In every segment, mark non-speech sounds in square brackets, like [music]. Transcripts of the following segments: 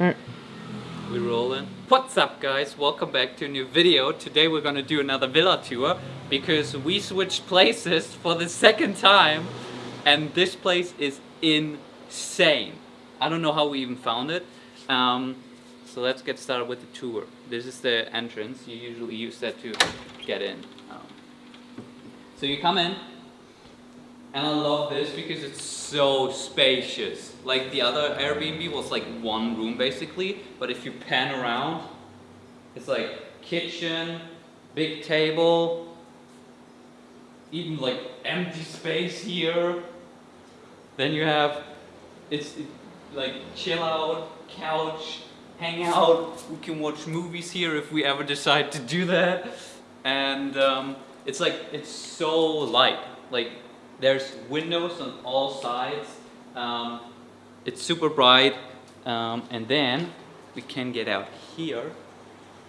Alright. We rolling. What's up guys? Welcome back to a new video. Today we're gonna do another villa tour because we switched places for the second time and this place is insane. I don't know how we even found it. Um, so let's get started with the tour. This is the entrance. You usually use that to get in. Um, so you come in and I love this because it's so spacious. Like the other Airbnb was like one room basically, but if you pan around, it's like kitchen, big table, even like empty space here. Then you have, it's it, like chill out, couch, hang out. We can watch movies here if we ever decide to do that. And um, it's like, it's so light. Like there's windows on all sides. Um, it's super bright. Um, and then we can get out here.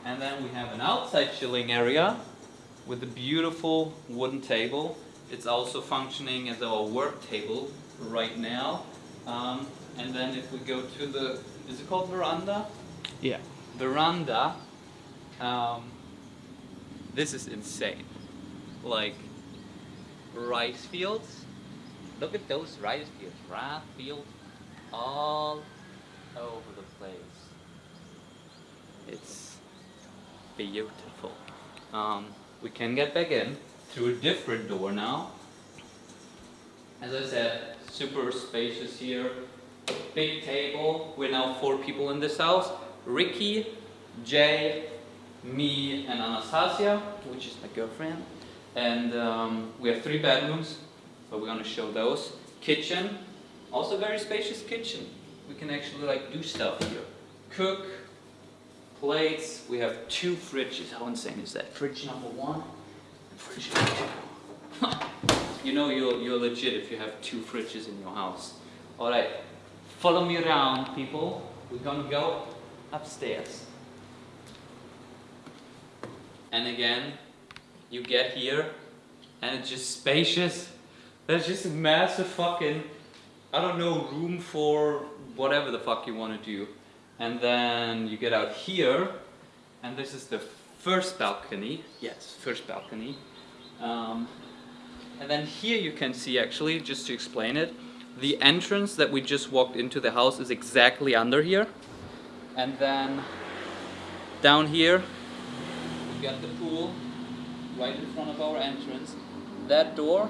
And then we have an outside chilling area with a beautiful wooden table. It's also functioning as our work table right now. Um, and then if we go to the, is it called veranda? Yeah. Veranda. Um, this is insane. Like, rice fields. Look at those rice fields, rice fields all over the place. It's beautiful. Um, we can get back in through a different door now. As I said, super spacious here. Big table. We're now four people in this house. Ricky, Jay, me, and Anastasia, which is my girlfriend. And um, we have three bedrooms, but we're gonna show those. Kitchen, also very spacious kitchen. We can actually like do stuff here. Cook, plates, we have two fridges. How insane is that? Fridge number one and fridge number two. [laughs] you know you're, you're legit if you have two fridges in your house. Alright, follow me around people. We're gonna go upstairs. And again, you get here and it's just spacious. There's just a massive fucking, I don't know, room for whatever the fuck you want to do. And then you get out here and this is the first balcony. Yes, first balcony. Um, and then here you can see actually, just to explain it, the entrance that we just walked into the house is exactly under here. And then down here, we got the pool right in front of our entrance. That door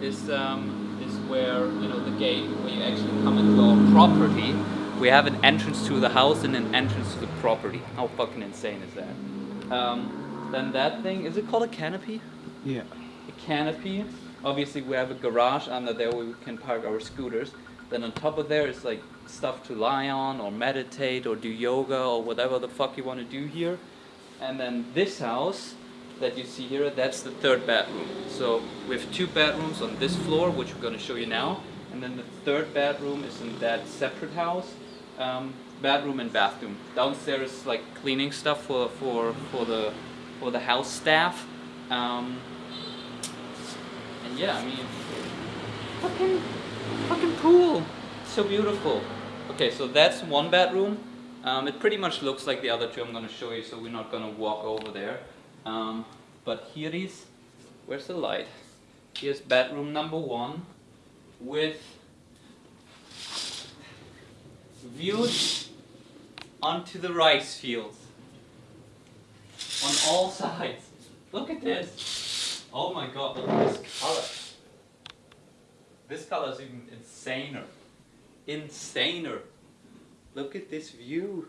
is um, is where you know the gate where you actually come into our property. We have an entrance to the house and an entrance to the property. How fucking insane is that? Um, then that thing is it called a canopy? Yeah. A canopy. Obviously, we have a garage under there where we can park our scooters. Then on top of there is like stuff to lie on or meditate or do yoga or whatever the fuck you want to do here. And then this house that you see here, that's the third bedroom. So we have two bedrooms on this floor, which we're going to show you now. And then the third bedroom is in that separate house. Um, bedroom and bathroom. Downstairs is like cleaning stuff for, for, for, the, for the house staff. Um, and yeah, I mean, fucking, fucking pool. So beautiful. Okay, so that's one bedroom. Um, it pretty much looks like the other two I'm going to show you, so we're not going to walk over there. Um, but here is, where's the light? Here's bedroom number one with views onto the rice fields on all sides. Look at this. Oh my god, look at this color. This color is even insaner. Insaner. Look at this view.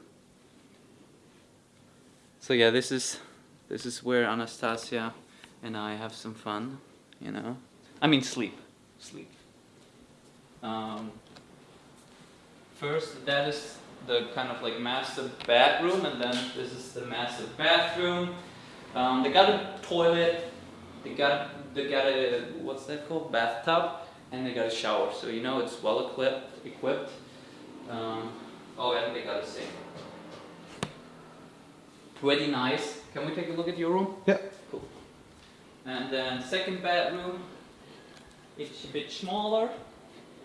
So yeah, this is this is where Anastasia and I have some fun, you know. I mean sleep, sleep. Um, first, that is the kind of like master bedroom, and then this is the master bathroom. Um, they got a toilet, they got they got a what's that called bathtub, and they got a shower. So you know it's well equipped. Equipped. Um, oh, and they got a sink. Pretty nice. Can we take a look at your room? Yeah. Cool. And then second bedroom, it's a bit smaller.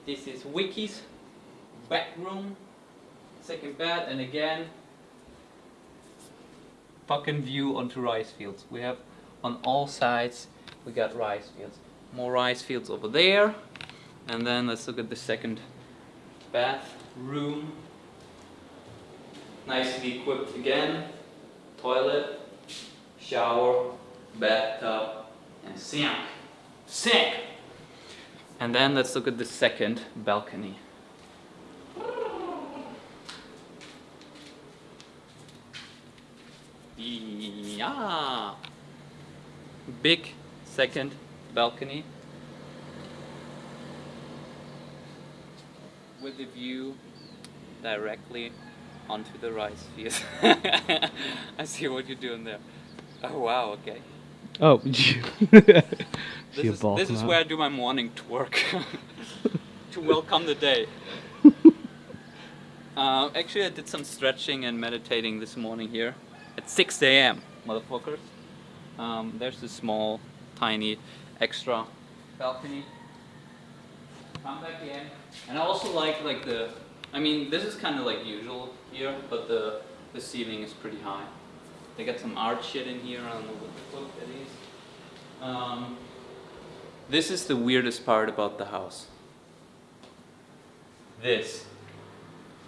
This is Ricky's bedroom. second bed, and again, fucking view onto rice fields. We have on all sides, we got rice fields. More rice fields over there. And then let's look at the second bathroom. Nicely equipped again. Toilet, shower, bathtub, and sink. Sink! And then let's look at the second balcony. Yeah. Big second balcony with the view directly onto the rice field. [laughs] I see what you're doing there. Oh wow, okay. Oh, [laughs] This is, this is where I do my morning twerk [laughs] to welcome the day. [laughs] Uh, actually, I did some stretching and meditating this morning here at 6 a.m. motherfuckers. Um, there's this small, tiny, extra balcony. Come back in, and I also like like the. I mean, this is kind of like usual here, but the the ceiling is pretty high. They got some art shit in here. I don't know what the fuck that is. Um, this is the weirdest part about the house. This.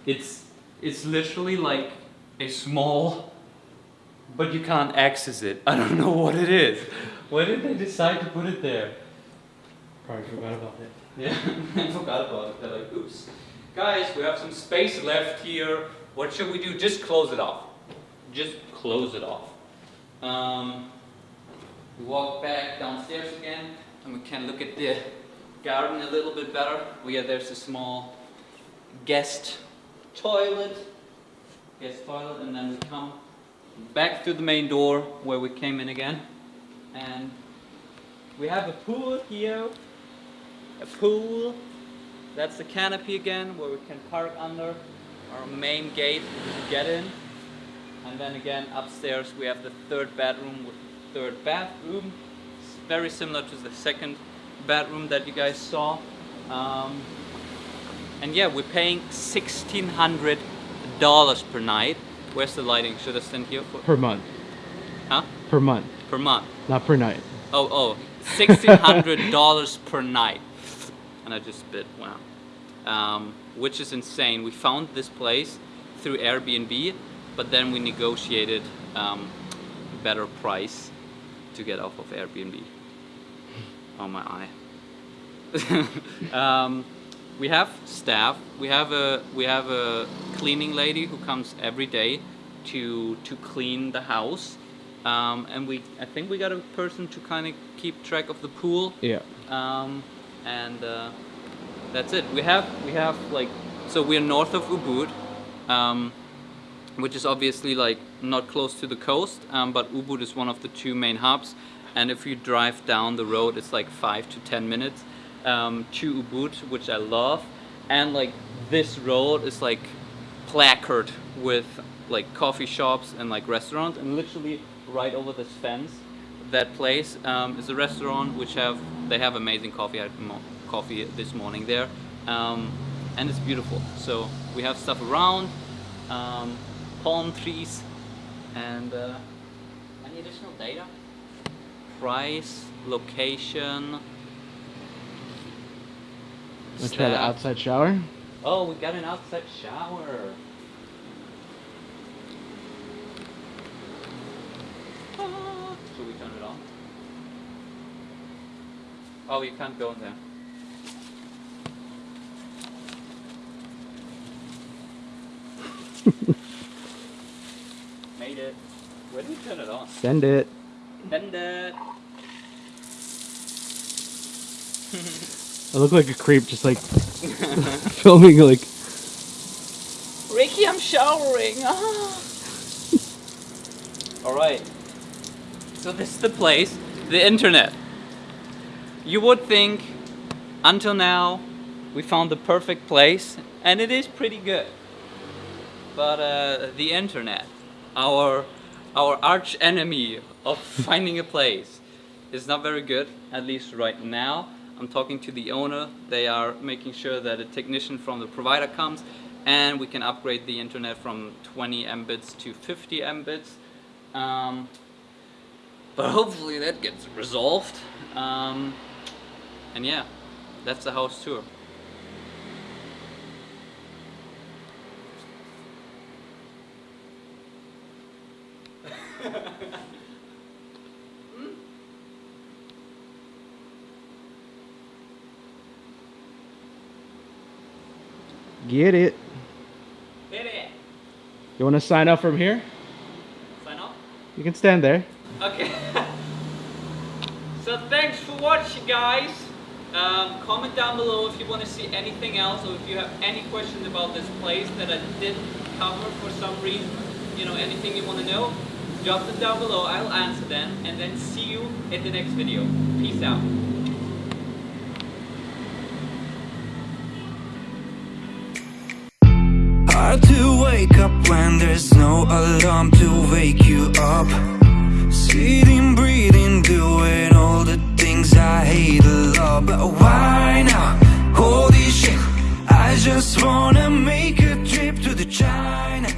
It's it's literally like a small but you can't access it. I don't know what it is. Why did they decide to put it there? Probably forgot about it. Yeah, [laughs] I forgot about it. They're like, oops. Guys, we have some space left here. What should we do? Just close it off. Just close it off. Um, we walk back downstairs again and we can look at the garden a little bit better. Oh yeah, there's a small guest toilet. Guest toilet and then we come back to the main door where we came in again. And we have a pool here. A pool. That's the canopy again where we can park under our main gate to get in. And then again upstairs we have the third bedroom with third bathroom. It's very similar to the second bedroom that you guys saw. Um, and yeah, we're paying $1,600 per night. Where's the lighting? Should I stand here for? Per month. Huh? Per month. Per month. Not per night. Oh, oh, $1,600 [laughs] per night. And I just spit, wow. Um, which is insane. We found this place through Airbnb, but then we negotiated um, a better price to get off of Airbnb. [laughs] Oh my eye. [laughs] um, we have staff. We have a we have a cleaning lady who comes every day to to clean the house, um, and we I think we got a person to kind of keep track of the pool. Yeah. Um, and uh, that's it. We have we have like so we're north of Ubud, um, which is obviously like not close to the coast, um, but Ubud is one of the two main hubs. And if you drive down the road, it's like five to ten minutes um, to Ubud, which I love. And like this road is like placard with like coffee shops and like restaurants, and literally right over this fence, that place um, is a restaurant which have they have amazing coffee. I had coffee this morning there, um, and it's beautiful. So we have stuff around, um, palm trees, and uh, any additional data? Price, location. Let's try the outside shower? Oh, we got an outside shower. Ah, Should we turn it on? Oh, you can't go in there. [laughs] Made it. Where do we turn it on? Send it. Send it. [laughs] I look like a creep just like [laughs] [laughs] filming like Ricky, I'm showering. Ah. All right. So this is the place, the internet. You would think, until now, we found the perfect place, and it is pretty good. But uh, the internet, our our arch enemy of [laughs] finding a place, is not very good. At least right now. I'm talking to the owner. They are making sure that a technician from the provider comes and we can upgrade the internet from 20 mbits to 50 mbits. Um, but hopefully that gets resolved. Um, and yeah, that's the house tour. Get it. Hit it! You want to sign up from here? Sign off? You can stand there. Okay. [laughs] so thanks for watching, guys. Um, comment down below if you want to see anything else or if you have any questions about this place that I didn't cover for some reason. You know, anything you want to know, drop them down below. I'll answer them and then see you in the next video. Peace out. Hard to wake up when there's no alarm to wake you up. Sitting, breathing, doing all the things I hate a lot. But why now? Holy shit, I just wanna make a trip to the China.